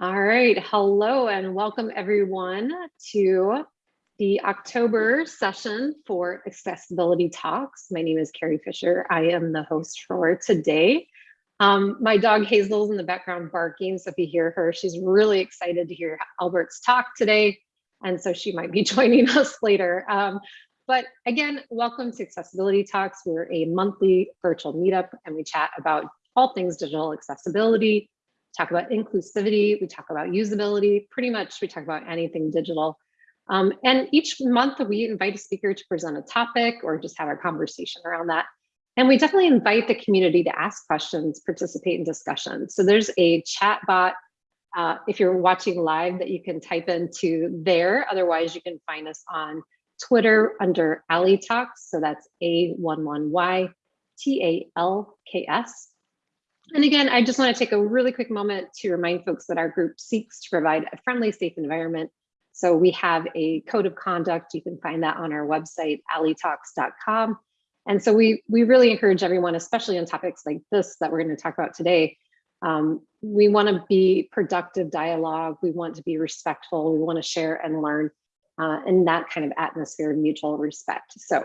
All right, hello and welcome everyone to the October session for Accessibility Talks. My name is Carrie Fisher. I am the host for today. Um, my dog Hazel's in the background barking, so if you hear her, she's really excited to hear Albert's talk today, and so she might be joining us later. Um, but again, welcome to Accessibility Talks. We're a monthly virtual meetup and we chat about all things digital accessibility, talk about inclusivity, we talk about usability, pretty much we talk about anything digital. Um, and each month we invite a speaker to present a topic or just have a conversation around that. And we definitely invite the community to ask questions, participate in discussion. So there's a chat bot uh, if you're watching live that you can type into there. Otherwise, you can find us on Twitter under Ali Talks. So that's A11Y T A L K S. And again, I just want to take a really quick moment to remind folks that our group seeks to provide a friendly, safe environment. So we have a code of conduct. You can find that on our website, alitalks.com. And so we, we really encourage everyone, especially on topics like this that we're going to talk about today. Um, we want to be productive dialogue. We want to be respectful. We want to share and learn uh, in that kind of atmosphere of mutual respect. So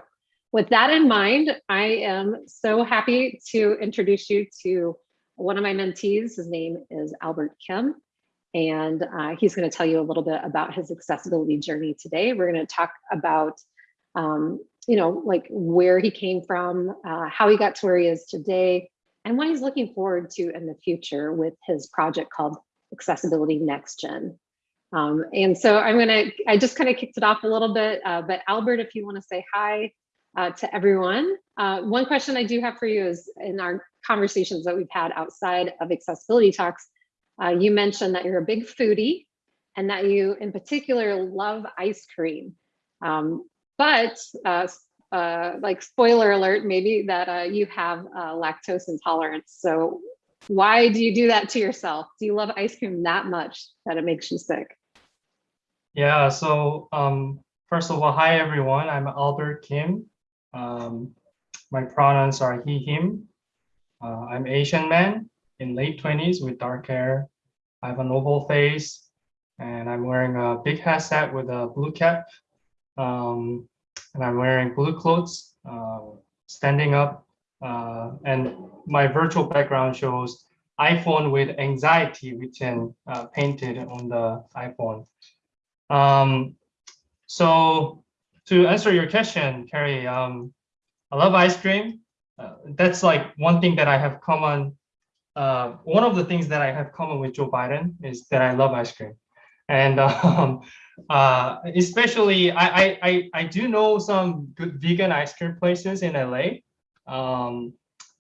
with that in mind, I am so happy to introduce you to one of my mentees, his name is Albert Kim, and uh, he's going to tell you a little bit about his accessibility journey today. We're going to talk about, um, you know, like where he came from, uh, how he got to where he is today, and what he's looking forward to in the future with his project called Accessibility Next Gen. Um, and so I'm going to, I just kind of kicked it off a little bit, uh, but Albert, if you want to say hi uh, to everyone. Uh, one question I do have for you is in our conversations that we've had outside of accessibility talks, uh, you mentioned that you're a big foodie and that you in particular love ice cream. Um, but uh, uh, like spoiler alert, maybe that uh, you have lactose intolerance. So why do you do that to yourself? Do you love ice cream that much that it makes you sick? Yeah, so um, first of all, hi everyone, I'm Albert Kim. Um, my pronouns are he, him. Uh, I'm Asian man in late 20s with dark hair. I have an oval face and I'm wearing a big headset with a blue cap. Um, and I'm wearing blue clothes, uh, standing up. Uh, and my virtual background shows iPhone with anxiety written, uh, painted on the iPhone. Um, so to answer your question, Carrie, um, I love ice cream uh, that's like one thing that I have common. Uh, one of the things that I have common with Joe Biden is that I love ice cream, and um, uh, especially I, I I do know some good vegan ice cream places in LA. Um,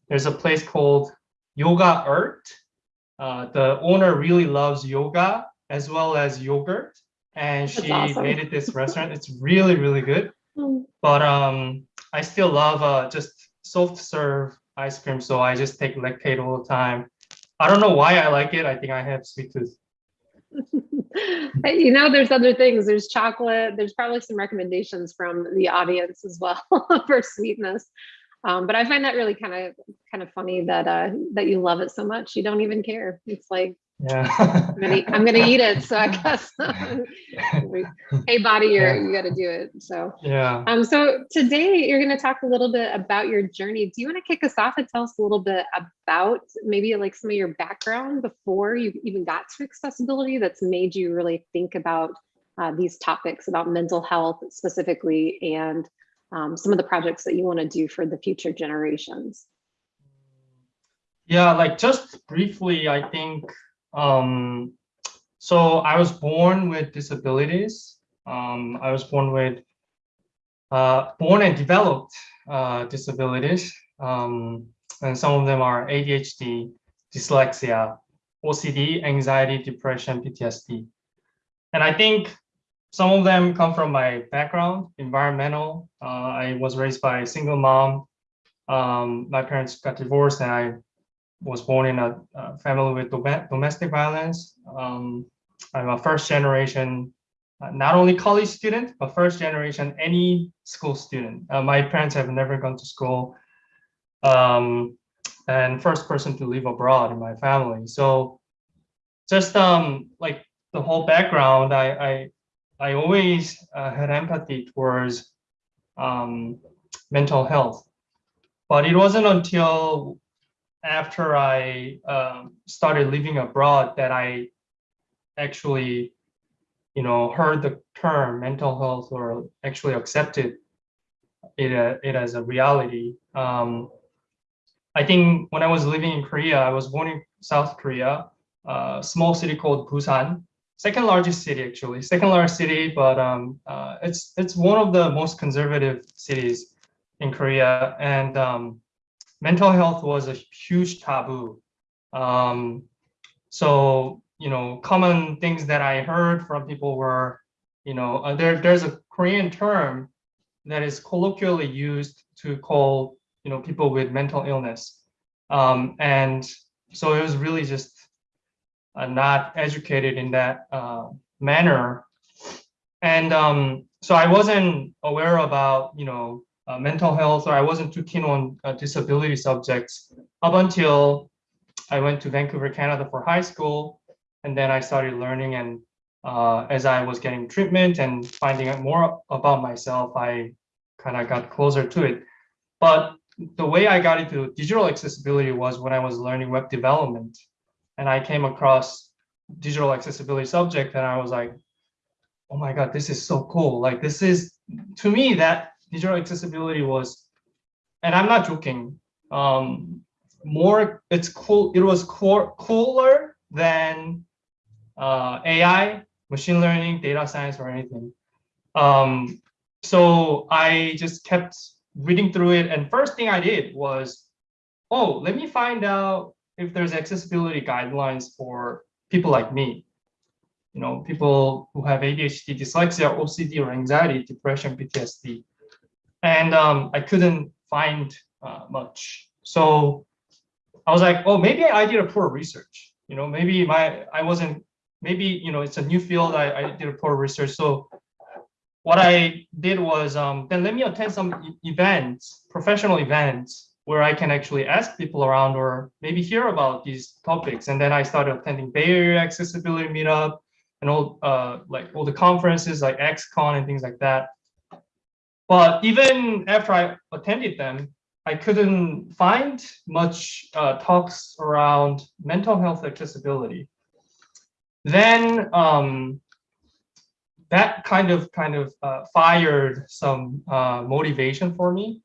there's a place called Yoga Earth. Uh, the owner really loves yoga as well as yogurt, and she awesome. made it this restaurant. It's really really good. Mm. But um, I still love uh, just soft serve ice cream, so I just take Lactaid all the time. I don't know why I like it. I think I have sweet tooth. you know, there's other things. There's chocolate. There's probably some recommendations from the audience as well for sweetness. Um, but I find that really kind of kind of funny that uh, that you love it so much. You don't even care. It's like yeah. I'm, gonna, I'm gonna eat it. So I guess, hey body, you're, you got to do it. So, yeah. Um, so today you're going to talk a little bit about your journey. Do you want to kick us off and tell us a little bit about maybe like some of your background before you even got to accessibility that's made you really think about uh, these topics about mental health specifically and um, some of the projects that you want to do for the future generations? Yeah, like just briefly, I think um, so I was born with disabilities. Um, I was born with uh, born and developed uh, disabilities. Um, and some of them are ADHD, dyslexia, OCD, anxiety, depression, PTSD. And I think some of them come from my background, environmental. Uh, I was raised by a single mom. Um, my parents got divorced and I was born in a, a family with domestic violence. Um, I'm a first generation, uh, not only college student, but first generation any school student. Uh, my parents have never gone to school um, and first person to live abroad in my family. So just um like the whole background, I I I always uh, had empathy towards um, mental health, but it wasn't until after I um, started living abroad that I actually, you know, heard the term mental health or actually accepted it, uh, it as a reality. Um, I think when I was living in Korea, I was born in South Korea, a small city called Busan, second largest city actually, second largest city, but um, uh, it's it's one of the most conservative cities in Korea, and um, mental health was a huge taboo. Um, so you know, common things that I heard from people were, you know, uh, there there's a Korean term that is colloquially used to call you know people with mental illness, um, and so it was really just uh, not educated in that uh, manner. And um, so I wasn't aware about, you know, uh, mental health, or I wasn't too keen on uh, disability subjects up until I went to Vancouver, Canada for high school. And then I started learning and uh, as I was getting treatment and finding out more about myself, I kind of got closer to it. But the way I got into digital accessibility was when I was learning web development and I came across digital accessibility subject and I was like, oh my God, this is so cool. Like this is, to me, that digital accessibility was, and I'm not joking, um, more, it's cool, it was cool, cooler than uh, AI, machine learning, data science, or anything. Um, so I just kept reading through it. And first thing I did was, oh, let me find out if there's accessibility guidelines for people like me, you know, people who have ADHD, dyslexia, OCD, or anxiety, depression, PTSD. And um, I couldn't find uh, much. So I was like, oh, maybe I did a poor research. You know, maybe my I wasn't, maybe, you know, it's a new field. I, I did a poor research. So what I did was um, then let me attend some events, professional events where I can actually ask people around or maybe hear about these topics. And then I started attending Bay Area Accessibility Meetup and all uh, like all the conferences like axe-con and things like that. But even after I attended them, I couldn't find much uh, talks around mental health accessibility. Then um, that kind of kind of uh, fired some uh, motivation for me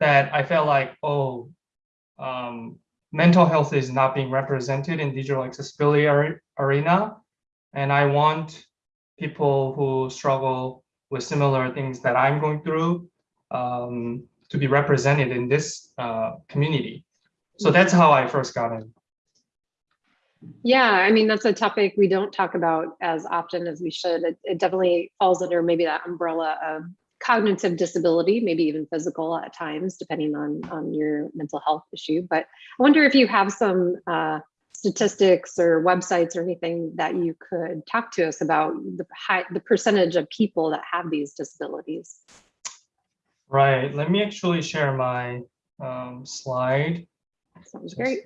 that I felt like, oh, um, mental health is not being represented in digital accessibility arena. And I want people who struggle with similar things that I'm going through um, to be represented in this uh, community. So that's how I first got in. Yeah, I mean, that's a topic we don't talk about as often as we should. It, it definitely falls under maybe that umbrella of cognitive disability, maybe even physical at times, depending on, on your mental health issue. But I wonder if you have some uh, statistics or websites or anything that you could talk to us about the high, the percentage of people that have these disabilities. Right. Let me actually share my um, slide. Sounds great.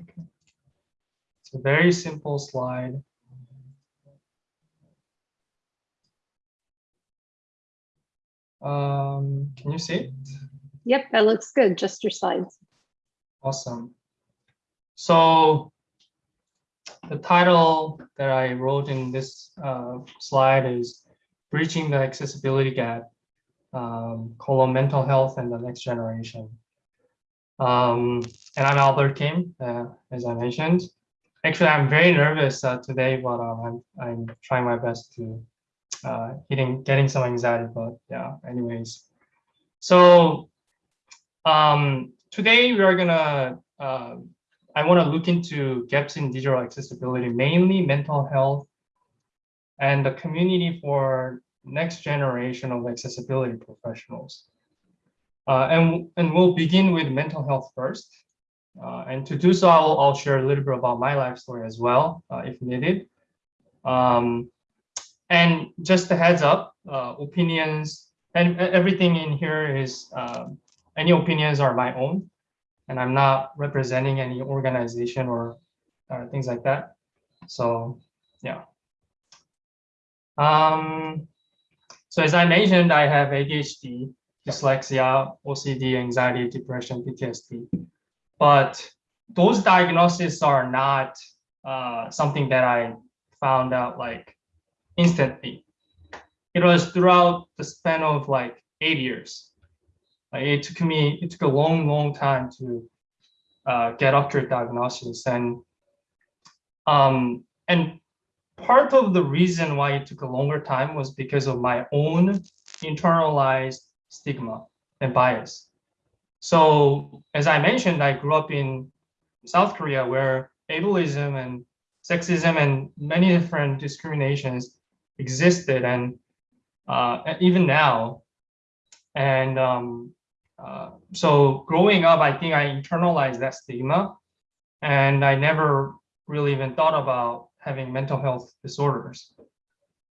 It's a very simple slide. Um, can you see it? Yep, that looks good. Just your slides. Awesome. So the title that I wrote in this uh, slide is Breaching the Accessibility Gap, um, colon mental health and the next generation. Um, and I'm Albert Kim, uh, as I mentioned. Actually, I'm very nervous uh, today, but um, I'm, I'm trying my best to uh, getting getting some anxiety, but yeah, anyways. So um, today we are gonna, I wanna look into gaps in digital accessibility, mainly mental health and the community for next generation of accessibility professionals. Uh, and, and we'll begin with mental health first. Uh, and to do so, I'll, I'll, share a little bit about my life story as well, uh, if needed. Um, and just a heads up, uh, opinions and everything in here is um, any opinions are my own, and I'm not representing any organization or uh, things like that. So yeah. Um, so as I mentioned, I have ADHD, dyslexia, OCD, anxiety, depression, PTSD. But those diagnoses are not uh, something that I found out like instantly. It was throughout the span of like eight years. It took me, it took a long, long time to uh, get accurate diagnosis and um, and part of the reason why it took a longer time was because of my own internalized stigma and bias. So as I mentioned, I grew up in South Korea where ableism and sexism and many different discriminations existed and uh, even now. And um, uh, so growing up, I think I internalized that stigma and I never really even thought about having mental health disorders.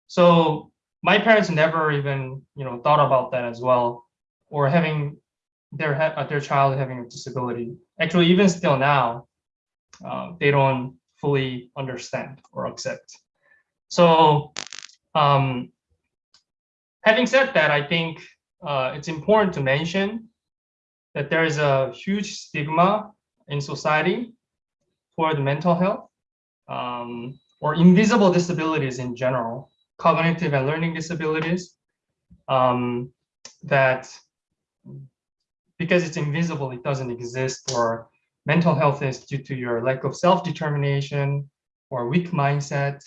So my parents never even, you know, thought about that as well, or having their uh, their child having a disability. Actually, even still now, uh, they don't fully understand or accept. So, um, having said that, I think uh, it's important to mention that there is a huge stigma in society for the mental health um, or invisible disabilities in general, cognitive and learning disabilities, um, that because it's invisible, it doesn't exist, or mental health is due to your lack of self-determination or weak mindset,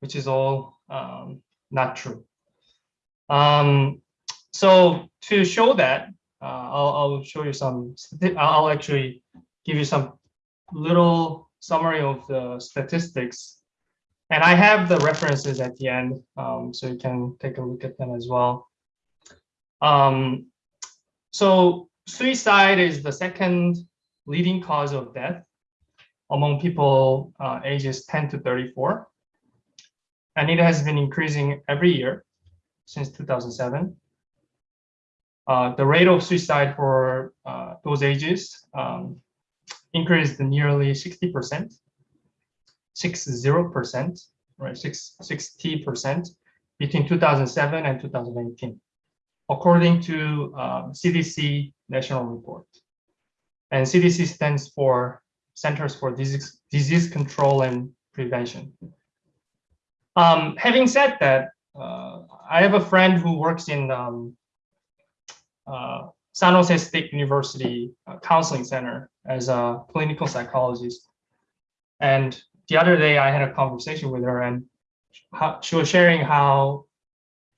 which is all um, not true. Um, so to show that, uh, I'll, I'll show you some, I'll actually give you some little summary of the statistics. And I have the references at the end, um, so you can take a look at them as well. Um, so suicide is the second leading cause of death among people uh, ages 10 to 34. And it has been increasing every year since 2007. Uh, the rate of suicide for uh, those ages um, increased nearly 60%, 60%, right, 60% between 2007 and 2018, according to um, CDC national report. And CDC stands for Centers for Disease, Disease Control and Prevention. Um, having said that, uh, I have a friend who works in um, San Jose State University uh, Counseling Center as a clinical psychologist. And the other day I had a conversation with her and she was sharing how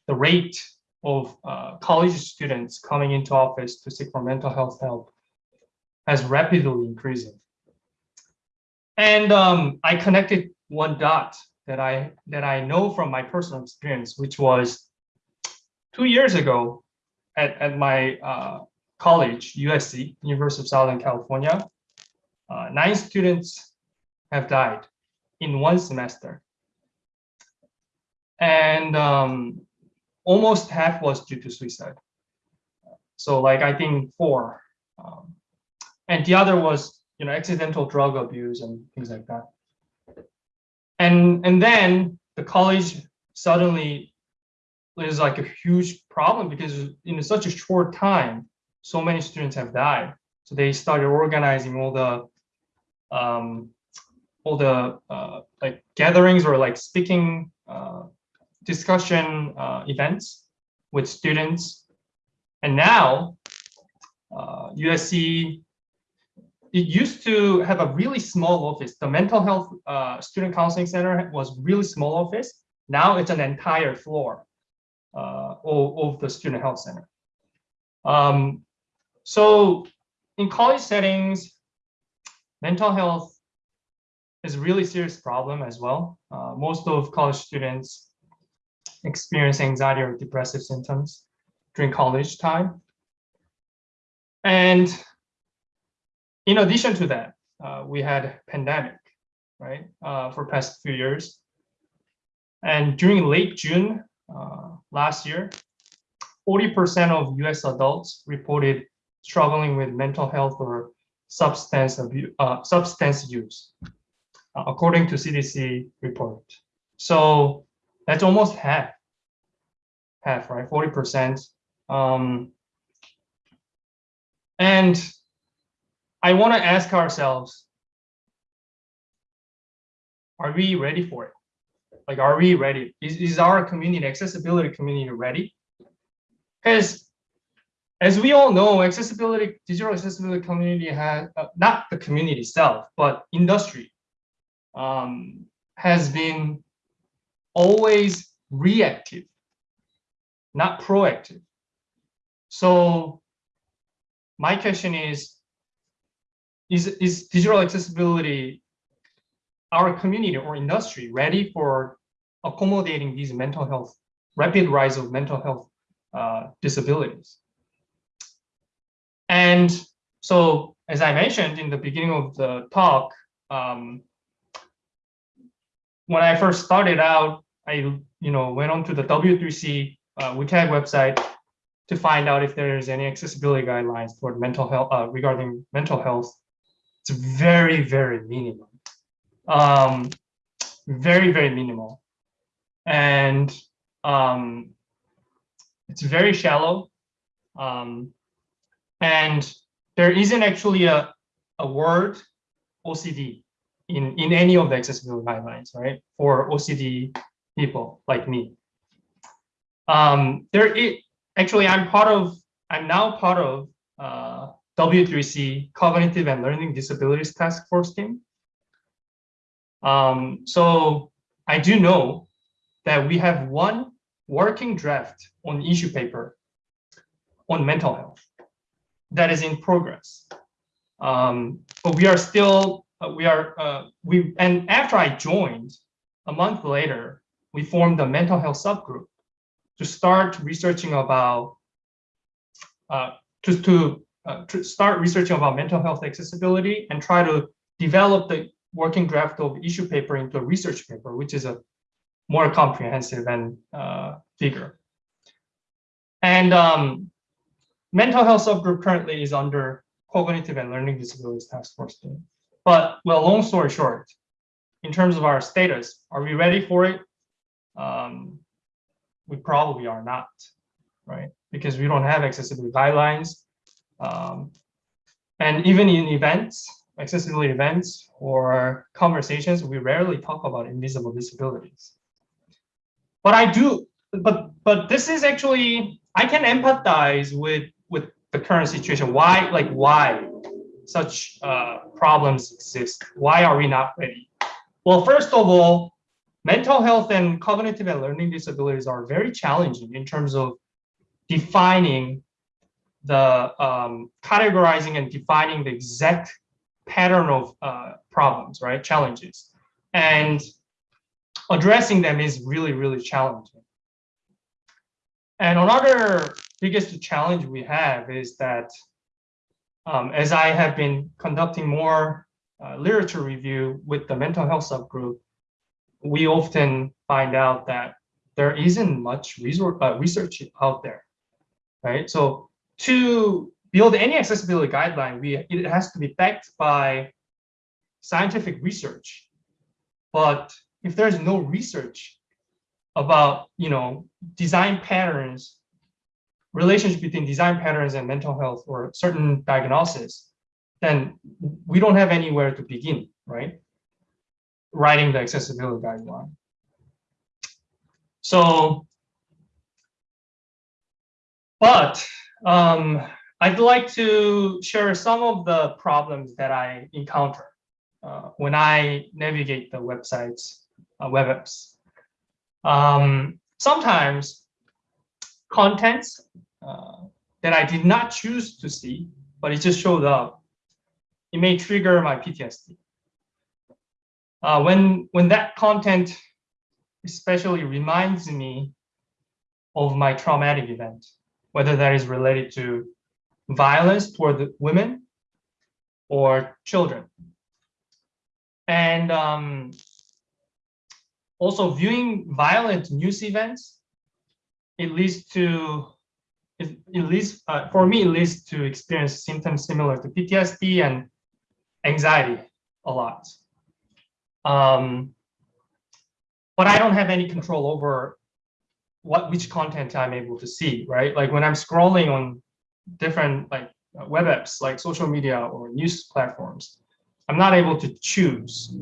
the rate of uh, college students coming into office to seek for mental health help has rapidly increasing. And um, I connected one dot that I that I know from my personal experience, which was two years ago, at, at my uh, college, USC, University of Southern California, uh, nine students have died in one semester. And um, almost half was due to suicide. So like, I think four. Um, and the other was, you know, accidental drug abuse and things like that. And, and then the college suddenly is like a huge problem because in such a short time, so many students have died. So they started organizing all the um, all the uh, like gatherings or like speaking uh, discussion uh, events with students. And now USC, uh, it used to have a really small office. The mental health uh, student counseling center was really small office. Now it's an entire floor of, of, the student health center. Um, so in college settings, mental health is a really serious problem as well. Uh, most of college students experience anxiety or depressive symptoms during college time. And in addition to that, uh, we had pandemic, right, uh, for past few years. And during late June uh, last year, 40% of US adults reported struggling with mental health or substance abuse, uh, substance use, uh, according to CDC report. So that's almost half. Half, right? 40%. Um, and I want to ask ourselves, are we ready for it? Like, are we ready? Is, is our community, accessibility community ready? Because as we all know, accessibility, digital accessibility community has, uh, not the community itself, but industry um, has been always reactive, not proactive. So my question is, is, is digital accessibility, our community or industry ready for accommodating these mental health, rapid rise of mental health uh, disabilities? And so, as I mentioned in the beginning of the talk, um, when I first started out, I you know went on to the W3C uh, WCAG website to find out if there is any accessibility guidelines for mental health uh, regarding mental health. It's very very minimal, um, very very minimal, and um, it's very shallow, um, and there isn't actually a a word OCD in, in any of the accessibility guidelines, right? For OCD people like me. Um, there is, actually, I'm part of, I'm now part of uh, W3C Cognitive and Learning Disabilities Task Force team. Um, so I do know that we have one working draft on issue paper on mental health that is in progress. Um, but we are still uh, we are uh, we and after I joined, a month later, we formed a mental health subgroup to start researching about uh, to to, uh, to start researching about mental health accessibility and try to develop the working draft of issue paper into a research paper, which is a more comprehensive and uh, bigger. And um, mental health subgroup currently is under cognitive and learning disabilities task force team. But well, long story short, in terms of our status, are we ready for it? Um, we probably are not, right? Because we don't have accessibility guidelines. Um, and even in events, accessibility events or conversations, we rarely talk about invisible disabilities. But I do, but but this is actually, I can empathize with with the current situation. Why, like why such uh, problems exist? Why are we not ready? Well, first of all, mental health and cognitive and learning disabilities are very challenging in terms of defining the um, categorizing and defining the exact pattern of uh, problems, right? Challenges. And addressing them is really, really challenging. And another biggest challenge we have is that um, as I have been conducting more uh, literature review with the mental health subgroup, we often find out that there isn't much resort, uh, research out there, right? So to build any accessibility guideline, we it has to be backed by scientific research. But if there's no research about, you know, design patterns relationship between design patterns and mental health or certain diagnosis, then we don't have anywhere to begin, right? Writing the accessibility guideline. So, but um, I'd like to share some of the problems that I encounter uh, when I navigate the websites, uh, web apps. Um, sometimes contents uh, that I did not choose to see, but it just showed up, it may trigger my PTSD. Uh, when, when that content especially reminds me of my traumatic event, whether that is related to violence toward women or children. And um, also viewing violent news events, it leads to it, it leads, uh, for me, it leads to experience symptoms similar to PTSD and anxiety a lot. Um, but I don't have any control over what which content I'm able to see, right? Like when I'm scrolling on different like uh, web apps, like social media or news platforms, I'm not able to choose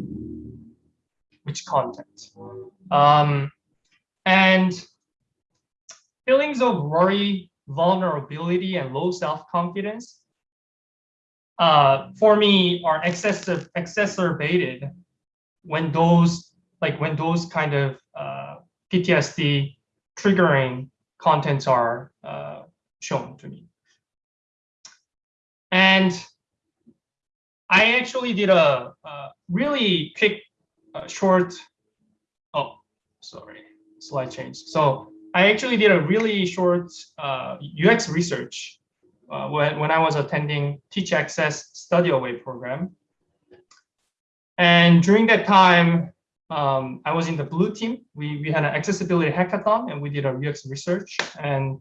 which content. Um, and feelings of worry, vulnerability, and low self-confidence uh, for me are excessive, exacerbated when those like when those kind of uh, PTSD triggering contents are uh, shown to me. And I actually did a, a really quick, uh, short, oh, sorry, slide change. So I actually did a really short uh, UX research uh, when, when I was attending Teach Access Study Away program. And during that time, um, I was in the blue team. We, we had an accessibility hackathon and we did a UX research and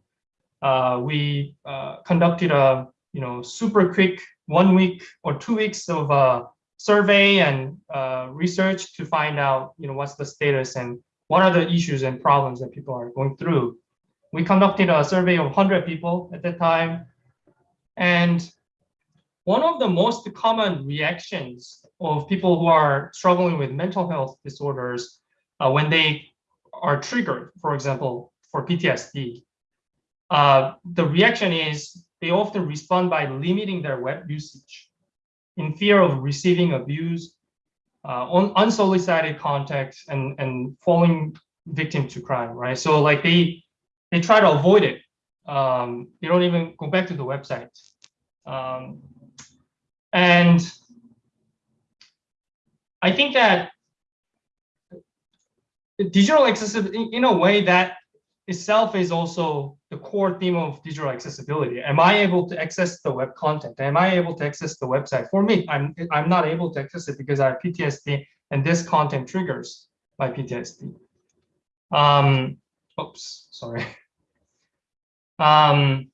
uh, we uh, conducted a you know super quick one week or two weeks of uh, survey and uh, research to find out you know what's the status and what are the issues and problems that people are going through. We conducted a survey of 100 people at that time and one of the most common reactions of people who are struggling with mental health disorders uh, when they are triggered, for example, for PTSD, uh, the reaction is they often respond by limiting their web usage in fear of receiving abuse, uh, un unsolicited contact, and, and falling victim to crime, right? So like they, they try to avoid it. Um, they don't even go back to the website. Um, and I think that digital accessibility, in a way that itself is also the core theme of digital accessibility. Am I able to access the web content? Am I able to access the website? For me, I'm, I'm not able to access it because I have PTSD and this content triggers my PTSD. Um, oops, sorry. Um,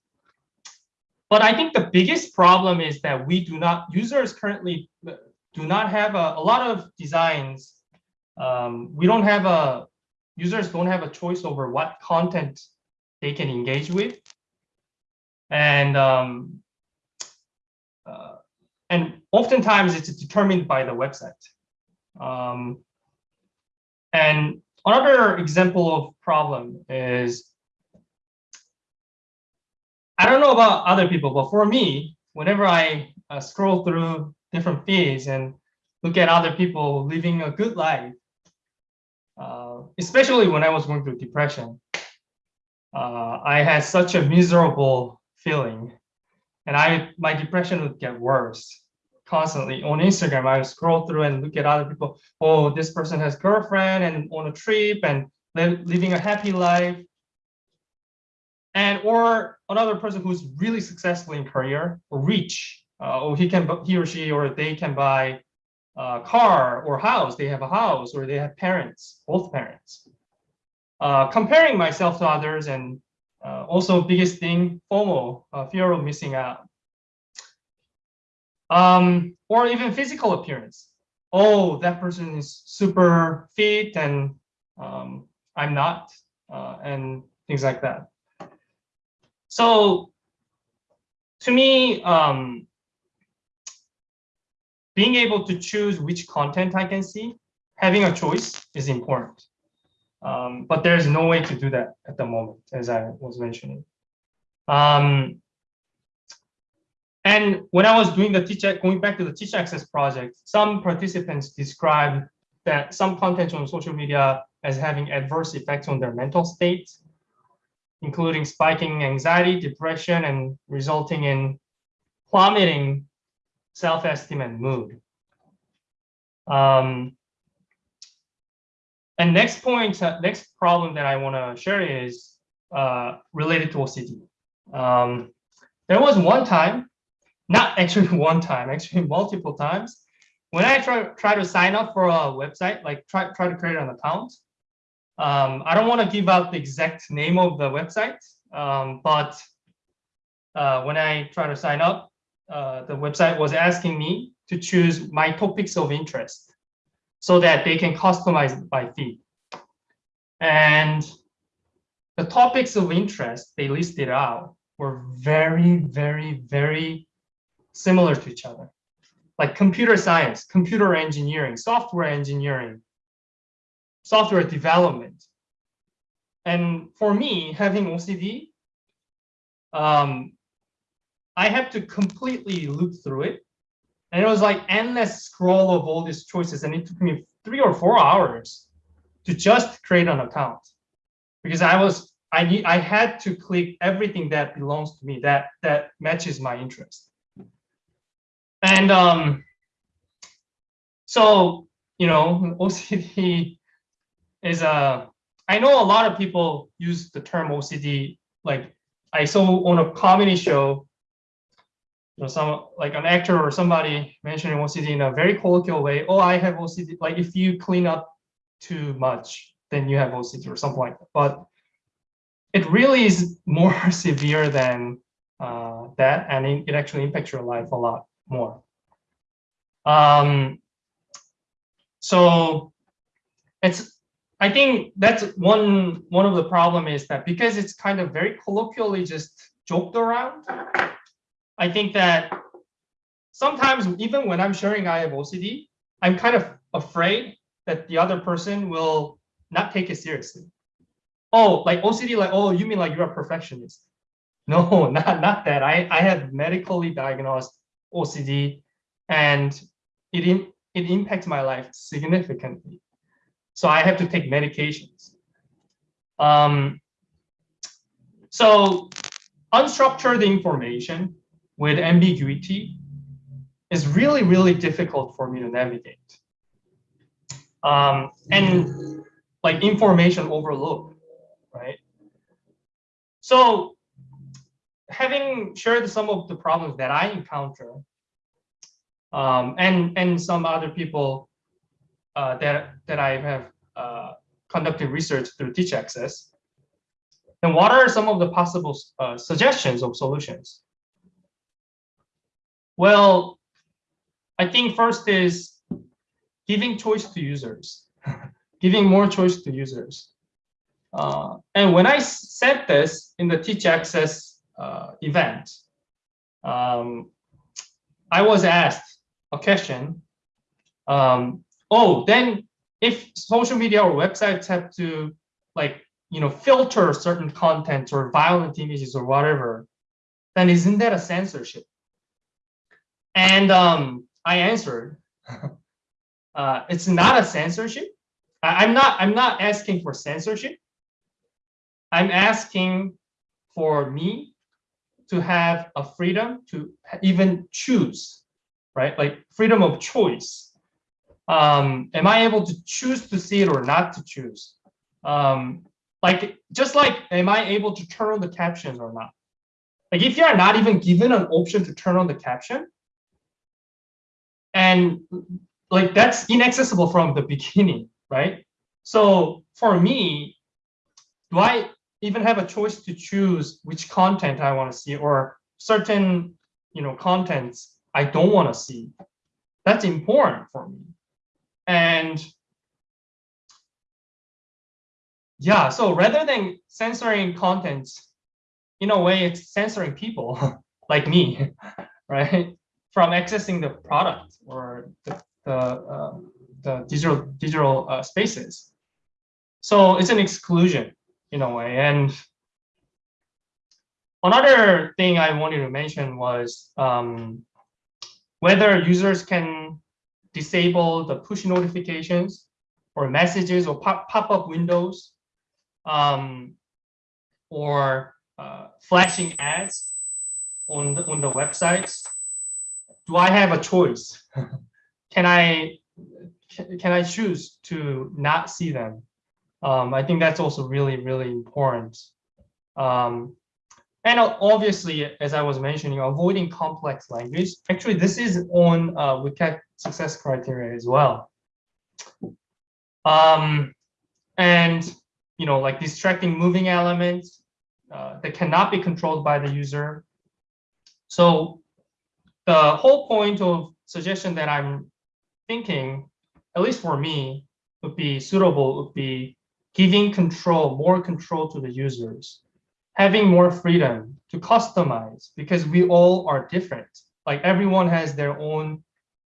but I think the biggest problem is that we do not, users currently do not have a, a lot of designs. Um, we don't have a, users don't have a choice over what content they can engage with. And, um, uh, and oftentimes it's determined by the website. Um, and another example of problem is I don't know about other people, but for me, whenever I uh, scroll through different feeds and look at other people living a good life, uh, especially when I was going through depression, uh, I had such a miserable feeling, and I my depression would get worse constantly on Instagram. I would scroll through and look at other people. Oh, this person has girlfriend and on a trip and living a happy life and or another person who's really successful in career or rich uh, or he can he or she or they can buy a car or house they have a house or they have parents both parents. Uh, comparing myself to others and uh, also biggest thing FOMO uh, fear of missing out. Um, or even physical appearance. Oh that person is super fit and um, I'm not uh, and things like that. So to me, um, being able to choose which content I can see, having a choice is important. Um, but there's no way to do that at the moment, as I was mentioning. Um, and when I was doing the teach, going back to the teach access project, some participants described that some content on social media as having adverse effects on their mental state including spiking anxiety, depression, and resulting in plummeting self-esteem and mood. Um, and next point, uh, next problem that I want to share is uh, related to OCD. Um, there was one time, not actually one time, actually multiple times, when I try, try to sign up for a website, like try, try to create an account, um, I don't want to give out the exact name of the website, um, but uh, when I try to sign up, uh, the website was asking me to choose my topics of interest so that they can customize by feed. And the topics of interest they listed out were very, very, very similar to each other. Like computer science, computer engineering, software engineering, software development. And for me, having OCD, um, I had to completely look through it. And it was like endless scroll of all these choices. And it took me three or four hours to just create an account because I was I need I had to click everything that belongs to me that that matches my interest. And um, so you know OCD is a I know a lot of people use the term OCD like I saw on a comedy show you know, some like an actor or somebody mentioning OCD in a very colloquial way. Oh, I have OCD. Like if you clean up too much, then you have OCD or something like that. But it really is more severe than uh, that, and it, it actually impacts your life a lot more. Um, so it's I think that's one one of the problem is that because it's kind of very colloquially just joked around, I think that sometimes even when I'm sharing I have OCD, I'm kind of afraid that the other person will not take it seriously. Oh, like OCD, like, oh, you mean like you're a perfectionist. No, not, not that. I, I have medically diagnosed OCD and it, in, it impacts my life significantly. So I have to take medications. Um, so unstructured information with ambiguity is really, really difficult for me to navigate. Um, and like information overload, right? So having shared some of the problems that I encounter um, and, and some other people uh, that, that I have uh, conducted research through Teach Access, then what are some of the possible uh, suggestions of solutions? Well, I think first is giving choice to users, giving more choice to users. Uh, and when I said this in the Teach Access uh, event, um, I was asked a question. Um, oh, then if social media or websites have to like, you know, filter certain content or violent images or whatever, then isn't that a censorship? And um, I answered, uh, it's not a censorship. I, I'm not. I'm not asking for censorship. I'm asking for me to have a freedom to even choose, right? Like freedom of choice. Um, am I able to choose to see it or not to choose? Um, like just like, am I able to turn on the captions or not? Like if you are not even given an option to turn on the caption, and like that's inaccessible from the beginning, right? So for me, do I even have a choice to choose which content I want to see or certain, you know, contents I don't want to see? That's important for me. And yeah, so rather than censoring contents, in a way, it's censoring people like me, right? From accessing the product or the, the, uh, the digital, digital uh, spaces. So it's an exclusion in a way. And another thing I wanted to mention was um, whether users can disable the push notifications or messages or pop-up pop windows um, or uh, flashing ads on the, on the websites do I have a choice? can I can I choose to not see them? Um, I think that's also really, really important. Um, and obviously, as I was mentioning, avoiding complex language. Actually, this is on uh, WCAG success criteria as well. Um, and, you know, like distracting moving elements uh, that cannot be controlled by the user. So the whole point of suggestion that I'm thinking, at least for me, would be suitable would be giving control, more control to the users, having more freedom to customize because we all are different. Like everyone has their own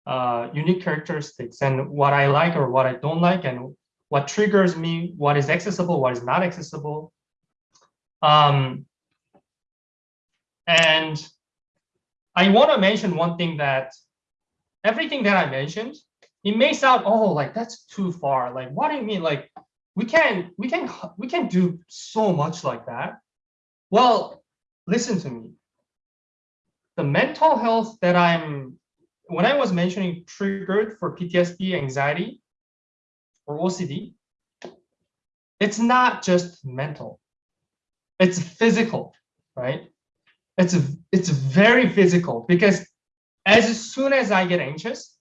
uh, unique characteristics and what I like or what I don't like and what triggers me, what is accessible, what is not accessible. Um, and I want to mention one thing that everything that I mentioned, it may sound, oh, like that's too far. Like, what do you mean? Like, we can, we can, we can do so much like that. Well, listen to me. The mental health that I'm, when I was mentioning triggered for PTSD, anxiety, or OCD, it's not just mental, it's physical, right? It's, it's very physical because as soon as I get anxious,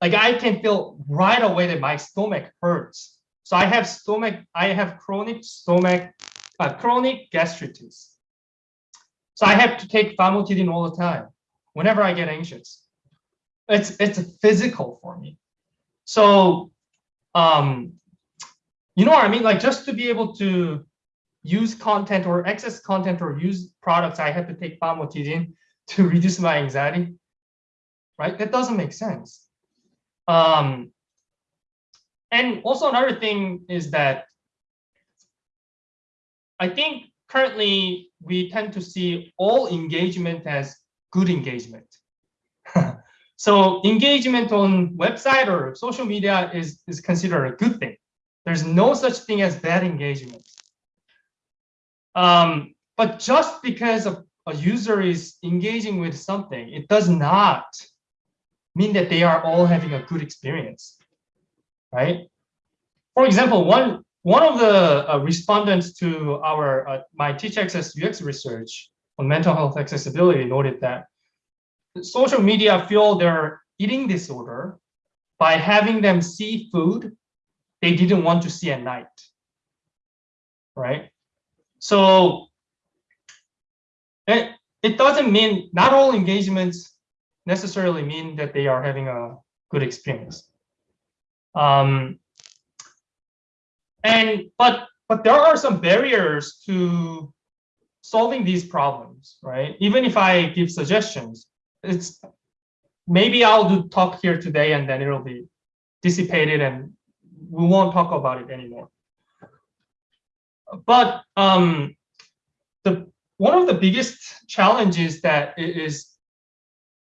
like I can feel right away that my stomach hurts. So I have stomach, I have chronic stomach, uh, chronic gastritis. So I have to take famotidine all the time whenever I get anxious. It's it's physical for me. So um, you know what I mean? Like just to be able to use content or access content or use products, I have to take famotidine to reduce my anxiety, right? That doesn't make sense. Um, and also another thing is that I think currently we tend to see all engagement as good engagement. so engagement on website or social media is, is considered a good thing. There's no such thing as bad engagement. Um, but just because a, a user is engaging with something, it does not mean that they are all having a good experience, right? For example, one one of the uh, respondents to our uh, my Teach Access UX research on mental health accessibility noted that social media fuel their eating disorder by having them see food they didn't want to see at night, right? So it, it doesn't mean not all engagements necessarily mean that they are having a good experience. Um, and but but there are some barriers to solving these problems, right? Even if I give suggestions, it's maybe I'll do talk here today and then it'll be dissipated and we won't talk about it anymore but um, the one of the biggest challenges that is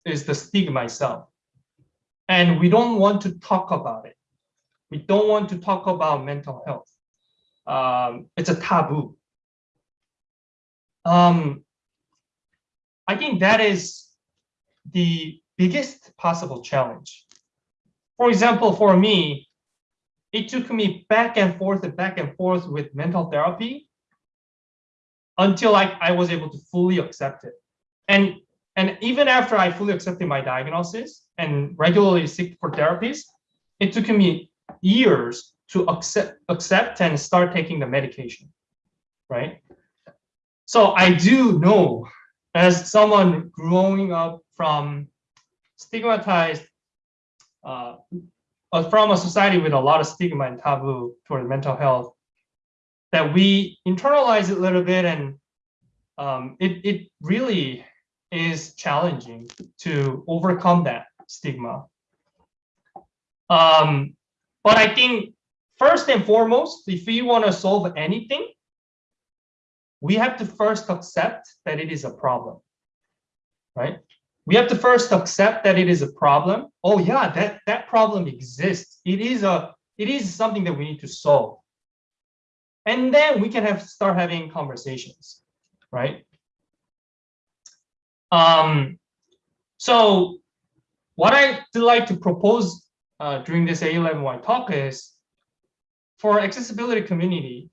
is the stigma itself, and we don't want to talk about it. We don't want to talk about mental health. Um, it's a taboo. Um, I think that is the biggest possible challenge. For example, for me, it took me back and forth and back and forth with mental therapy until I, I was able to fully accept it. And, and even after I fully accepted my diagnosis and regularly seek for therapies, it took me years to accept, accept and start taking the medication, right? So I do know as someone growing up from stigmatized uh, from a society with a lot of stigma and taboo toward mental health, that we internalize it a little bit and um, it, it really is challenging to overcome that stigma. Um, but I think first and foremost, if we want to solve anything, we have to first accept that it is a problem, right? We have to first accept that it is a problem. Oh yeah, that, that problem exists. It is a it is something that we need to solve. And then we can have start having conversations, right? Um, so what I'd like to propose uh, during this A11Y talk is for accessibility community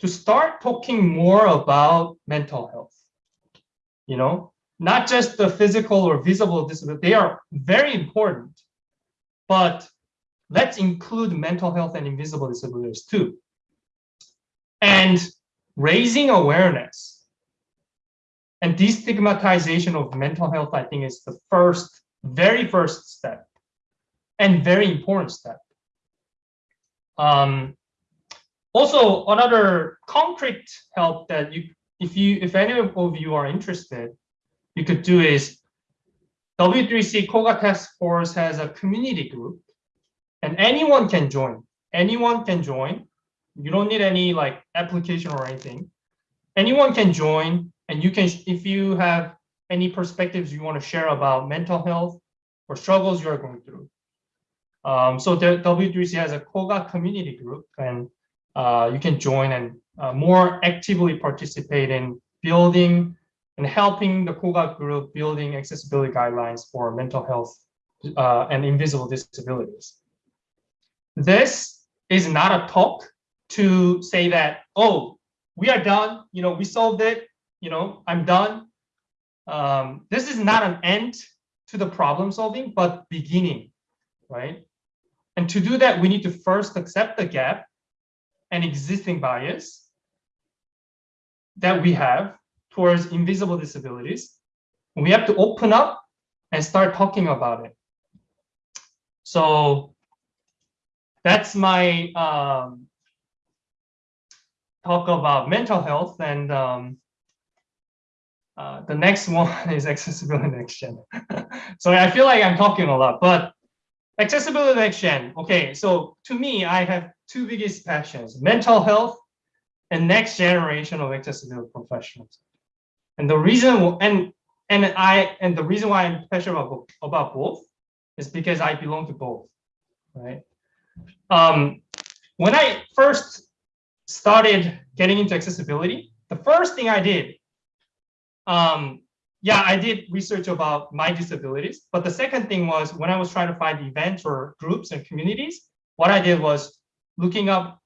to start talking more about mental health. You know, not just the physical or visible disability, they are very important, but let's include mental health and invisible disabilities too. And raising awareness and destigmatization of mental health, I think is the first, very first step and very important step. Um, also another concrete help that you, if you, if any of you are interested, you could do is W3C COGA Task Force has a community group and anyone can join. Anyone can join. You don't need any like application or anything. Anyone can join and you can, if you have any perspectives you want to share about mental health or struggles you're going through. Um, so the W3C has a COGA community group and uh, you can join and uh, more actively participate in building and helping the COGA group building accessibility guidelines for mental health uh, and invisible disabilities. This is not a talk to say that, oh, we are done, you know, we solved it, you know, I'm done. Um, this is not an end to the problem solving, but beginning, right? And to do that, we need to first accept the gap and existing bias that we have towards invisible disabilities. We have to open up and start talking about it. So that's my um, talk about mental health and um, uh, the next one is accessibility next gen. so I feel like I'm talking a lot, but accessibility next gen. Okay, so to me, I have two biggest passions, mental health and next generation of accessibility professionals. And the reason and and I and the reason why I'm passionate about, about both is because I belong to both, right? Um, when I first started getting into accessibility, the first thing I did, um, yeah, I did research about my disabilities. But the second thing was when I was trying to find events or groups and communities, what I did was looking up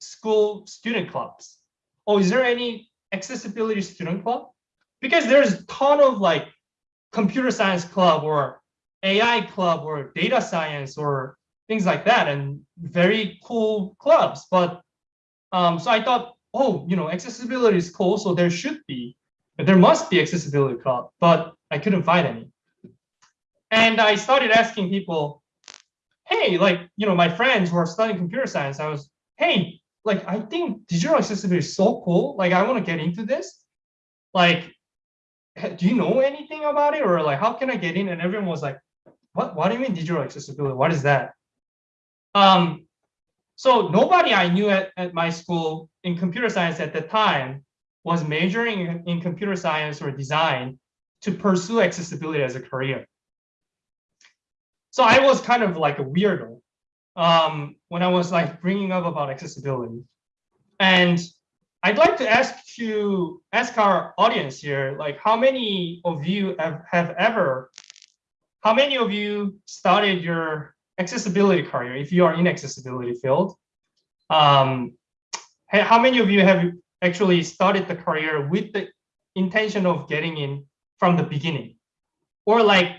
school student clubs. Oh, is there any accessibility student club? Because there's a ton of like computer science club or AI club or data science or things like that and very cool clubs. But um, so I thought, oh, you know, accessibility is cool, so there should be, there must be accessibility club, but I couldn't find any. And I started asking people, hey, like, you know, my friends who are studying computer science, I was, hey, like, I think digital accessibility is so cool. Like, I want to get into this. Like, do you know anything about it? Or like, how can I get in? And everyone was like, what, what do you mean digital accessibility? What is that? Um, so nobody I knew at, at my school in computer science at the time was majoring in, in computer science or design to pursue accessibility as a career. So I was kind of like a weirdo um, when I was like bringing up about accessibility. And I'd like to ask you, ask our audience here, like how many of you have, have ever, how many of you started your accessibility career if you are in accessibility field? Um, how many of you have actually started the career with the intention of getting in from the beginning? Or like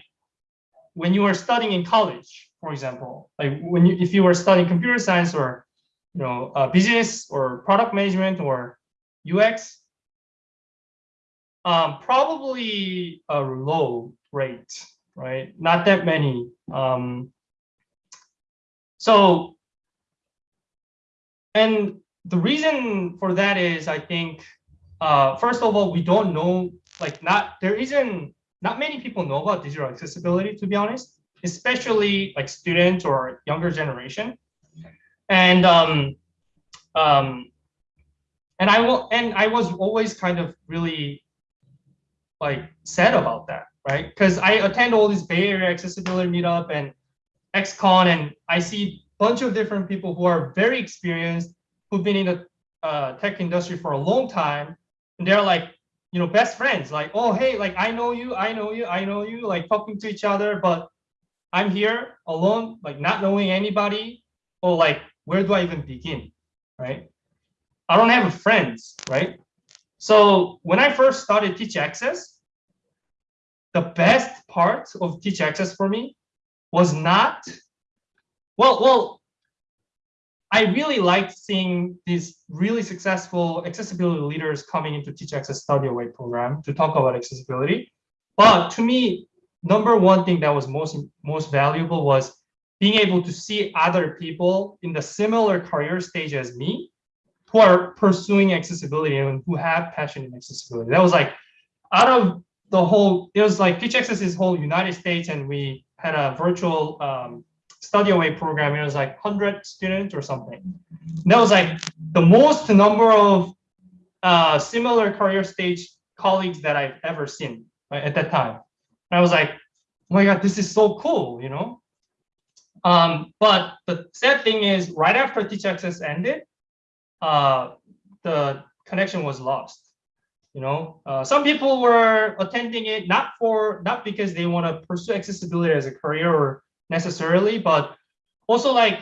when you were studying in college, for example, like when you, if you were studying computer science or, you know, uh, business or product management or UX, um, probably a low rate, right? Not that many. Um, so, and the reason for that is, I think, uh, first of all, we don't know, like not, there isn't not many people know about digital accessibility, to be honest, especially like students or younger generation. And um, um, and I will, and I was always kind of really like sad about that, right? Because I attend all these Bay Area accessibility meetup and axe-con, and I see a bunch of different people who are very experienced, who've been in the uh, tech industry for a long time, and they're like, you know, best friends, like, oh, hey, like, I know you, I know you, I know you, like talking to each other, but I'm here alone, like not knowing anybody, or like, where do I even begin, right? I don't have friends, right? So when I first started Teach Access, the best part of Teach Access for me was not, well, well, I really liked seeing these really successful accessibility leaders coming into Teach Access Study Away program to talk about accessibility. But to me, number one thing that was most, most valuable was being able to see other people in the similar career stage as me who are pursuing accessibility and who have passion in accessibility. That was like out of the whole, it was like Teach Access is whole United States and we had a virtual um, study away program. It was like 100 students or something. That was like the most number of uh, similar career stage colleagues that I've ever seen right, at that time. And I was like, oh my God, this is so cool, you know? Um, but the sad thing is right after Teach Access ended, uh, the connection was lost. You know, uh, some people were attending it not for not because they want to pursue accessibility as a career or necessarily, but also like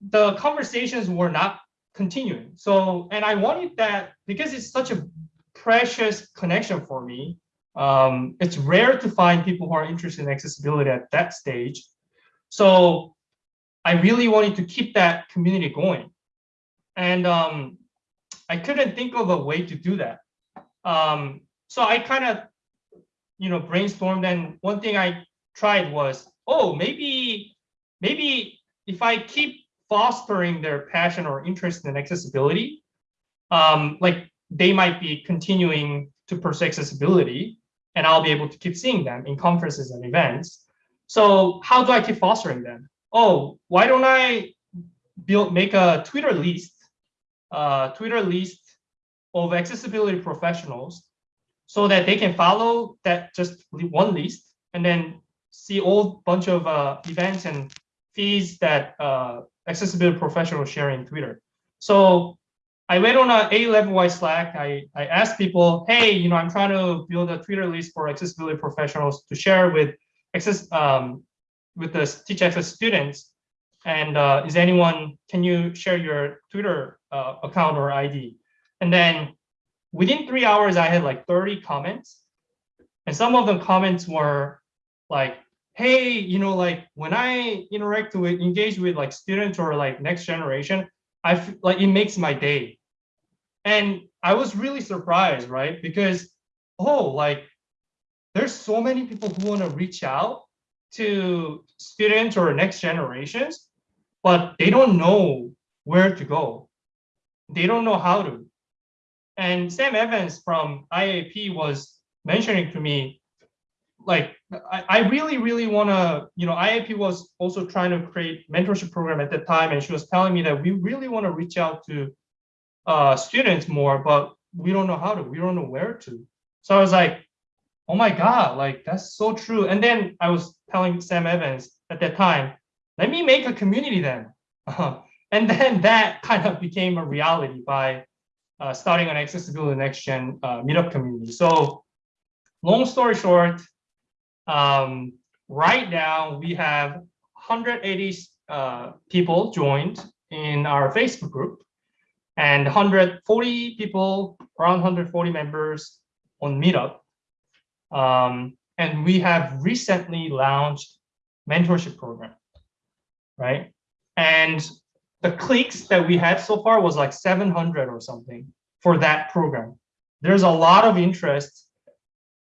the conversations were not continuing. So, and I wanted that because it's such a precious connection for me. Um, it's rare to find people who are interested in accessibility at that stage. So I really wanted to keep that community going. And um, I couldn't think of a way to do that. Um, so I kind of, you know, brainstormed and one thing I tried was, oh, maybe, maybe if I keep fostering their passion or interest in accessibility, um, like they might be continuing to pursue accessibility and I'll be able to keep seeing them in conferences and events. So how do I keep fostering them? Oh, why don't I build make a Twitter list, uh, Twitter list of accessibility professionals so that they can follow that just one list and then see all bunch of uh, events and feeds that uh, accessibility professionals share in Twitter. So I went on a A11Y Slack. I, I asked people, hey, you know, I'm trying to build a Twitter list for accessibility professionals to share with access um, with the Teach Access students. And uh, is anyone, can you share your Twitter uh, account or ID? And then within three hours, I had like 30 comments. And some of the comments were like, hey, you know, like when I interact with, engage with like students or like next generation, I feel like it makes my day. And I was really surprised, right? Because, oh, like there's so many people who want to reach out to students or next generations, but they don't know where to go. They don't know how to. And Sam Evans from IAAP was mentioning to me, like, I, I really, really want to, you know, IAAP was also trying to create mentorship program at that time. And she was telling me that we really want to reach out to uh, students more, but we don't know how to, we don't know where to. So I was like, oh my God, like that's so true. And then I was telling Sam Evans at that time, let me make a community then. and then that kind of became a reality by uh, starting an accessibility next gen uh, meetup community. So long story short, um, right now we have 180 uh, people joined in our Facebook group and 140 people, around 140 members on Meetup. Um, and we have recently launched mentorship program, right? And the clicks that we had so far was like 700 or something for that program. There's a lot of interest,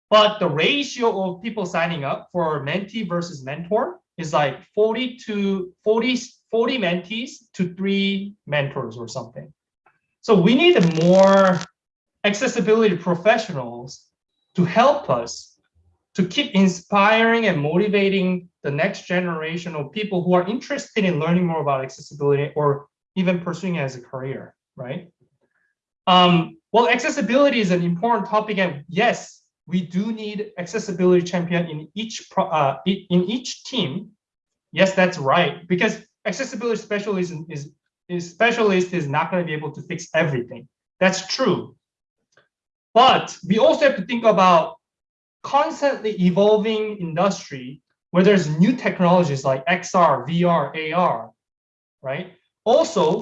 but the ratio of people signing up for mentee versus mentor is like 40 to 40, 40 mentees to three mentors or something. So we need more accessibility professionals to help us to keep inspiring and motivating the next generation of people who are interested in learning more about accessibility or even pursuing it as a career, right? Um, well, accessibility is an important topic, and yes, we do need accessibility champion in each pro, uh, in each team. Yes, that's right, because accessibility specialist is is specialist is not going to be able to fix everything. That's true. But we also have to think about constantly evolving industry where there's new technologies like XR, VR, AR, right? Also,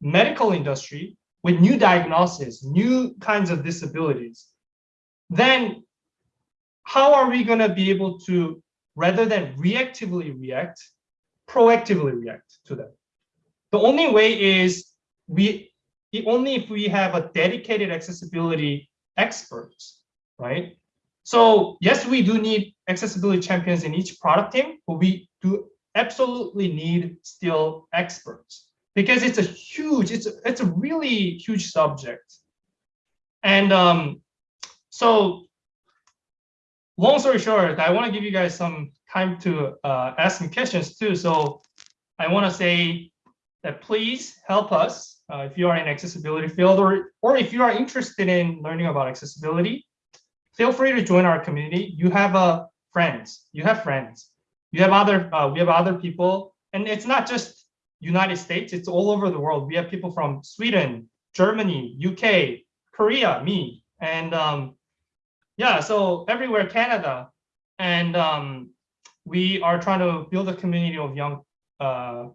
medical industry with new diagnoses, new kinds of disabilities. Then how are we going to be able to, rather than reactively react, proactively react to them? The only way is we only if we have a dedicated accessibility experts, right? So yes, we do need accessibility champions in each product team, but we do absolutely need still experts. because it's a huge, it's a, it's a really huge subject. And um, so long story short, I want to give you guys some time to uh, ask some questions too. So I want to say that please help us uh, if you are in accessibility field or, or if you are interested in learning about accessibility, feel free to join our community. You have uh, friends, you have friends, you have other, uh, we have other people, and it's not just United States, it's all over the world. We have people from Sweden, Germany, UK, Korea, me, and um, yeah, so everywhere, Canada, and um, we are trying to build a community of young, uh,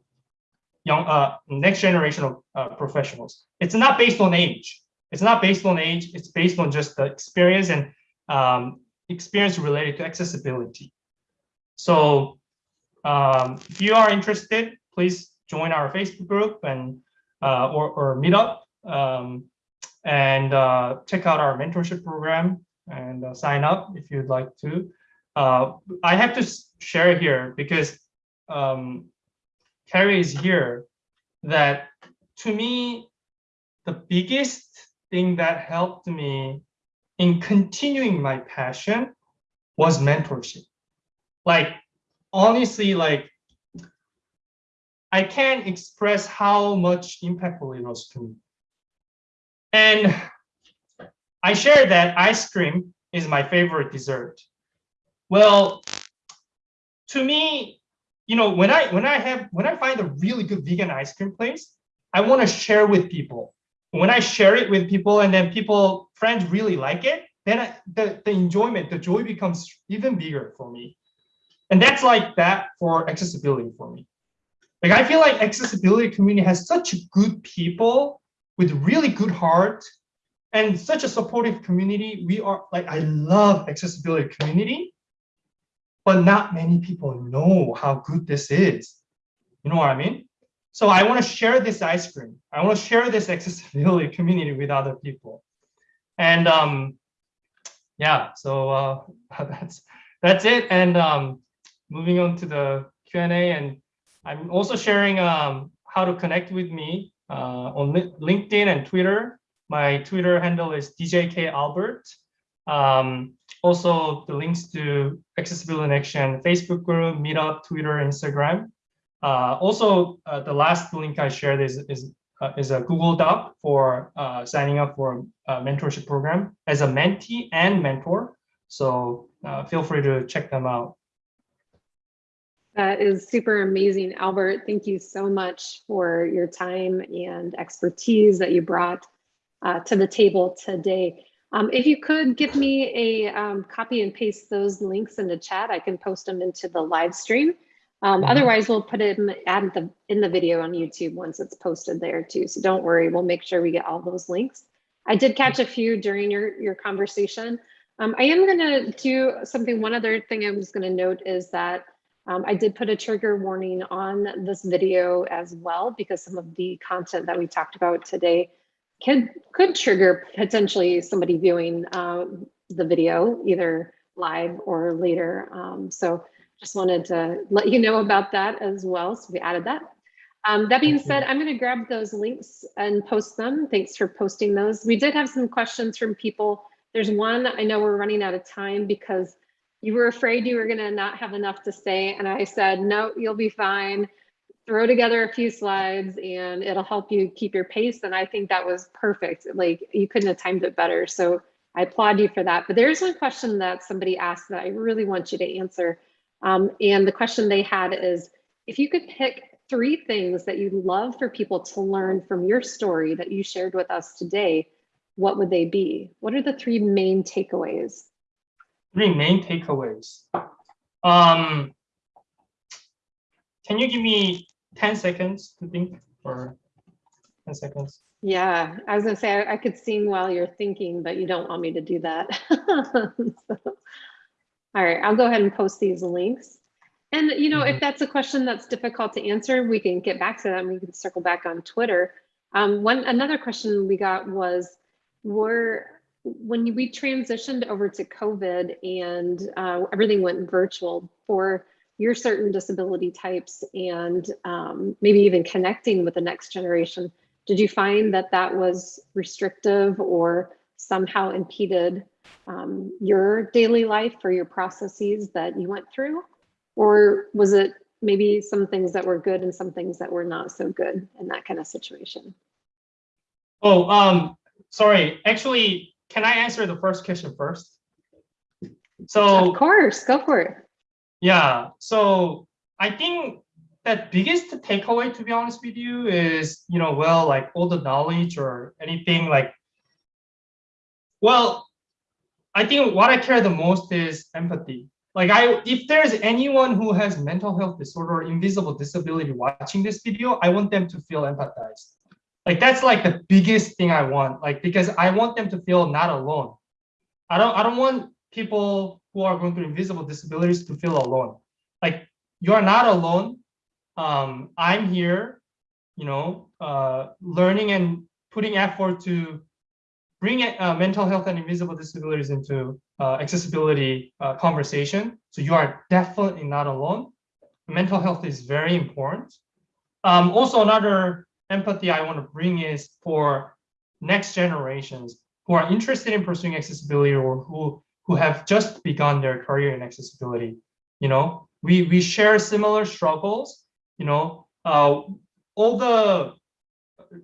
young, uh, next generation of uh, professionals. It's not based on age. It's not based on age. It's based on just the experience and um, experience related to accessibility. So um, if you are interested, please join our Facebook group and uh, or, or meetup um, and uh, check out our mentorship program and uh, sign up if you'd like to. Uh, I have to share here because um, Carrie is here that to me, the biggest thing that helped me in continuing my passion was mentorship. Like, honestly, like, I can't express how much impactful it was to me. And I share that ice cream is my favorite dessert. Well, to me, you know, when I when I have when I find a really good vegan ice cream place, I want to share with people. When I share it with people and then people friends really like it, then I, the the enjoyment, the joy becomes even bigger for me. And that's like that for accessibility for me. Like I feel like accessibility community has such good people with really good heart and such a supportive community. We are like, I love accessibility community, but not many people know how good this is. You know what I mean? So I want to share this ice cream. I want to share this accessibility community with other people. And um, yeah, so uh, that's that's it. And um, moving on to the Q&A, and I'm also sharing um, how to connect with me uh, on LinkedIn and Twitter. My Twitter handle is DJK Albert. Um, also, the links to Accessibility in Action Facebook group, Meetup, Twitter, Instagram. Uh, also, uh, the last link I shared is is uh, is a Google Doc for uh, signing up for a mentorship program as a mentee and mentor. So uh, feel free to check them out. That is super amazing, Albert. Thank you so much for your time and expertise that you brought uh, to the table today. Um, if you could give me a um, copy and paste those links in the chat, I can post them into the live stream. Um, mm-hmm. Otherwise, we'll put it in the, add the, in the video on YouTube once it's posted there too. So don't worry, we'll make sure we get all those links. I did catch a few during your, your conversation. Um, I am gonna do something, one other thing I was gonna note is that um, I did put a trigger warning on this video as well because some of the content that we talked about today could could trigger potentially somebody viewing uh, the video either live or later. Um, so just wanted to let you know about that as well. So we added that. Um, that being said, I'm going to grab those links and post them. Thanks for posting those. We did have some questions from people. There's one, I know we're running out of time because you were afraid you were going to not have enough to say. And I said, no, you'll be fine throw together a few slides and it'll help you keep your pace. And I think that was perfect. Like you couldn't have timed it better. So I applaud you for that. But there's one question that somebody asked that I really want you to answer. Um, and the question they had is, if you could pick three things that you'd love for people to learn from your story that you shared with us today, what would they be? What are the three main takeaways? Three main takeaways. Um, can you give me 10 seconds to think or 10 seconds. Yeah, I was gonna say I, I, could sing while you're thinking, but you don't want me to do that. so, all right, I'll go ahead and post these links. And you know, mm -hmm. if mm-hmm. that's a question that's difficult to answer, we can get back to that. And we can circle back on Twitter. Um, one another question we got was, were when we transitioned over to COVID and uh, everything went virtual for your certain disability types and um, maybe even connecting with the next generation, did you find that that was restrictive or somehow impeded um, your daily life or your processes that you went through? Or was it maybe some things that were good and some things that were not so good in that kind of situation? Oh, um, sorry. Actually, can I answer the first question first? So Of course, go for it. Yeah, so I think that biggest takeaway, to be honest with you, is you know, well, like all the knowledge or anything like. Well, I think what I care the most is empathy. Like I, if there's anyone who has mental health disorder or invisible disability watching this video, I want them to feel empathized. Like that's like the biggest thing I want. Like because I want them to feel not alone. I don't. I don't want people who are going through invisible disabilities to feel alone. Like you are not alone. Um, I'm here, you know, uh, learning and putting effort to bring uh, mental health and invisible disabilities into uh, accessibility uh, conversation. So you are definitely not alone. Mental health is very important. Um, also, another empathy I want to bring is for next generations who are interested in pursuing accessibility or who who have just begun their career in accessibility. You know, we we share similar struggles. You know, uh, all the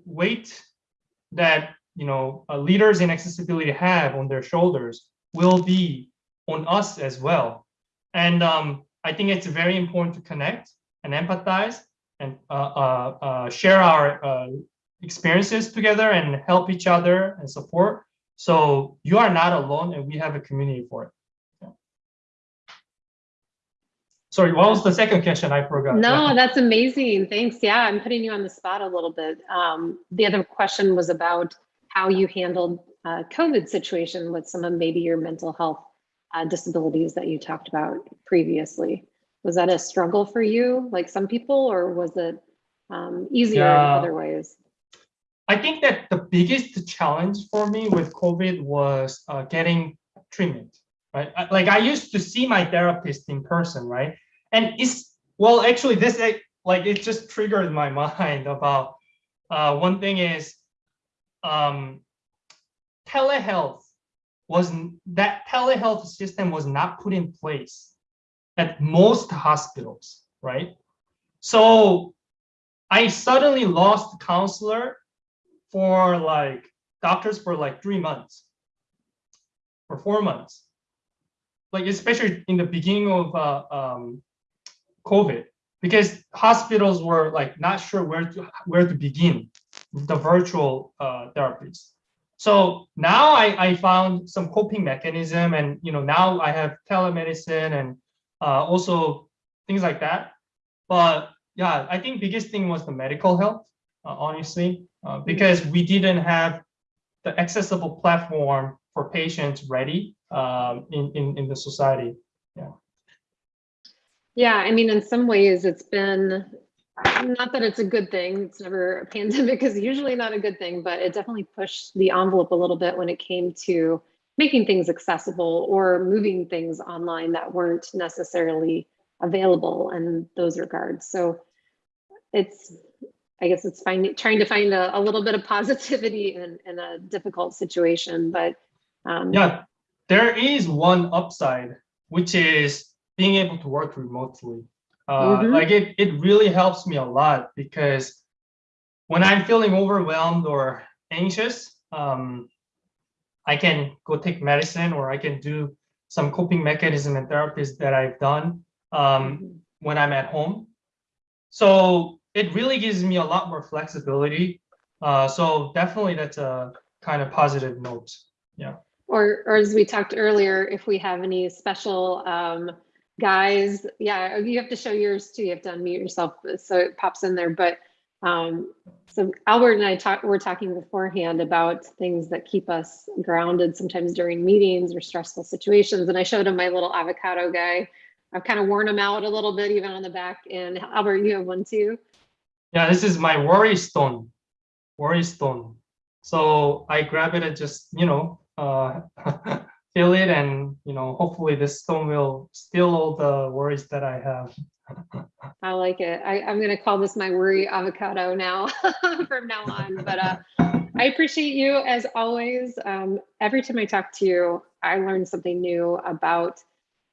weight that you know uh, leaders in accessibility have on their shoulders will be on us as well. And um, I think it's very important to connect and empathize and uh, uh, uh share our uh, experiences together and help each other and support so you are not alone and we have a community for it. Sorry, what was the second question? I forgot. No, that's amazing. Thanks. Yeah, I'm putting you on the spot a little bit. Um, the other question was about how you handled uh, COVID situation with some of maybe your mental health uh, disabilities that you talked about previously. Was that a struggle for you, like some people, or was it um, easier Yeah. in other ways? I think that the biggest challenge for me with COVID was uh, getting treatment, right? Like I used to see my therapist in person, right? And it's, well, actually this, like it just triggered my mind about, uh, one thing is, um, telehealth was, that telehealth system was not put in place at most hospitals, right? So I suddenly lost counselor for like doctors for like three months or four months. Like especially in the beginning of uh, um, COVID, because hospitals were like not sure where to where to begin the virtual uh, therapies. So now I, I found some coping mechanism, and you know now I have telemedicine and uh, also things like that. But yeah, I think biggest thing was the medical health, uh, honestly, uh, because we didn't have the accessible platform for patients ready um, in, in, in the society. Yeah, Yeah, I mean, in some ways, it's been not that it's a good thing. It's never a pandemic is usually not a good thing, but it definitely pushed the envelope a little bit when it came to making things accessible or moving things online that weren't necessarily available in those regards. So it's, I guess it's finding, trying to find a, a little bit of positivity in, in a difficult situation, but um, Yeah, there is one upside, which is being able to work remotely. Uh, Mhm. Like it, it really helps me a lot because when I'm feeling overwhelmed or anxious, um, I can go take medicine or I can do some coping mechanism and therapies that I've done um, when I'm at home. So it really gives me a lot more flexibility. Uh, so definitely that's a kind of positive note. Yeah. Or, or as we talked earlier, if we have any special um, guys, yeah, you have to show yours too. You have to unmute yourself so it pops in there. But um, so Albert and I talked, were talking beforehand about things that keep us grounded sometimes during meetings or stressful situations. And I showed him my little avocado guy. I've kind of worn him out a little bit, even on the back. And Albert, you have one too. Yeah, this is my worry stone, worry stone. So I grab it and just, you know, uh, feel it and, you know, hopefully this stone will steal all the worries that I have. I like it. I, I'm gonna call this my worry avocado now from now on. But uh, I appreciate you as always. Um, every time I talk to you, I learn something new about,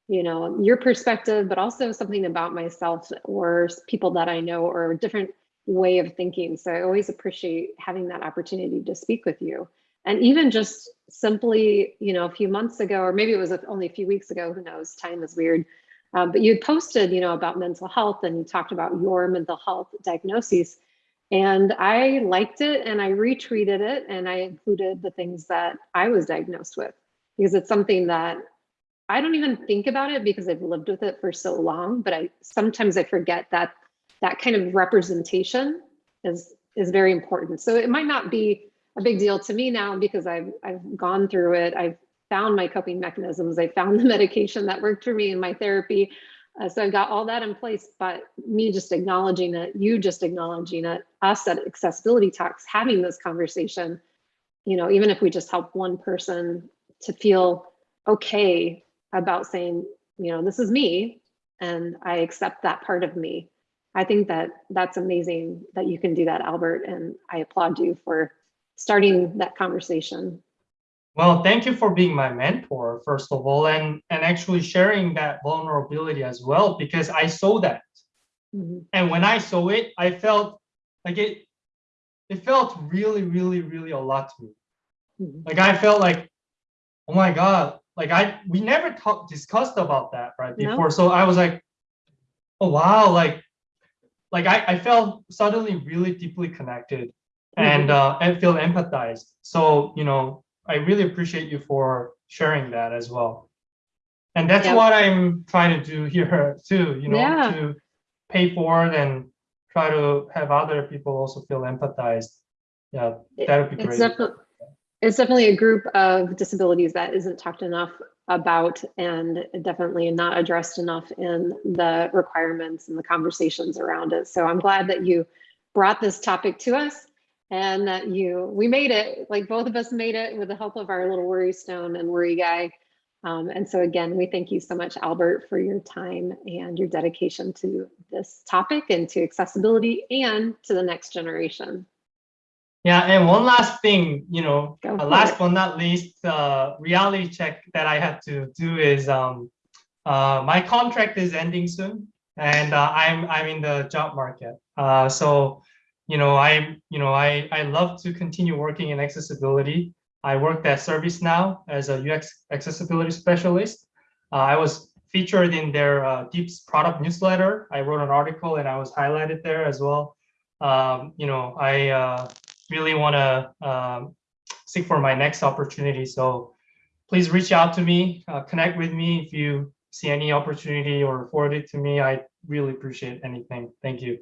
you know, your perspective, but also something about myself or people that I know or a different way of thinking. So I always appreciate having that opportunity to speak with you. And even just simply, you know, a few months ago, or maybe it was only a few weeks ago, who knows, time is weird. Um, but you posted, you know, about mental health and you talked about your mental health diagnoses. And I liked it and I retweeted it and I included the things that I was diagnosed with because it's something that I don't even think about it because I've lived with it for so long, but I sometimes I forget that that kind of representation is is very important. So it might not be a big deal to me now because I've I've gone through it. I've found my coping mechanisms. I found the medication that worked for me in my therapy. Uh, so I've got all that in place, but me just acknowledging it, you just acknowledging it, us at Accessibility Talks having this conversation, you know, even if we just help one person to feel okay about saying, you know, this is me and I accept that part of me. I think that that's amazing that you can do that, Albert, and I applaud you for starting that conversation. Well, thank you for being my mentor, first of all, and, and actually sharing that vulnerability as well, because I saw that. Mhm. And when I saw it, I felt like it, it felt really, really, really a lot to me. Mhm. Like I felt like, oh my God, like I, we never talked, discussed about that right No. before. So I was like, oh wow, like, like I, I felt suddenly really deeply connected and uh, and feel empathized. So, you know, I really appreciate you for sharing that as well. And that's Yeah. what I'm trying to do here too, you know, Yeah. to pay forward and try to have other people also feel empathized. Yeah, that would be It's great. definitely, it's definitely a group of disabilities that isn't talked enough about and definitely not addressed enough in the requirements and the conversations around it. So I'm glad that you brought this topic to us and that you, we made it, like both of us made it with the help of our little worry stone and worry guy. Um, and so again, we thank you so much, Albert, for your time and your dedication to this topic and to accessibility and to the next generation. Yeah, and one last thing, you know, uh, last it. but not least, uh, reality check that I had to do is um, uh, my contract is ending soon, and uh, I'm I'm in the job market. Uh, so, you know, I you know I I love to continue working in accessibility. I worked at ServiceNow as a UX accessibility specialist. Uh, I was featured in their uh, Deeps product newsletter. I wrote an article and I was highlighted there as well. Um, you know, I uh, really want to um, seek for my next opportunity. So please reach out to me, uh, connect with me if you see any opportunity or forward it to me. I really appreciate anything. Thank you.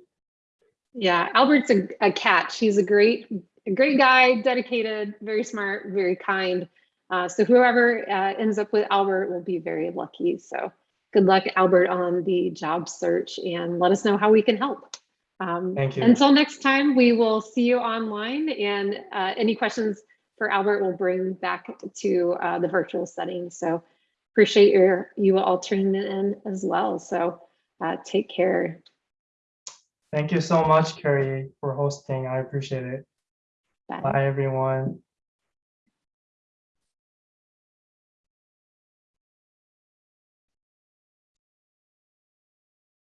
Yeah, Albert's a, a catch. He's a great, a great guy, dedicated, very smart, very kind. Uh, so whoever uh, ends up with Albert will be very lucky. So good luck, Albert, on the job search, and let us know how we can help. Um, Thank you. Until next time, we will see you online, and uh, any questions for Albert will bring back to uh, the virtual setting. So appreciate your you all tuning in as well. So uh, take care. Thank you so much, Carrie, for hosting. I appreciate it. Bye. Bye, everyone.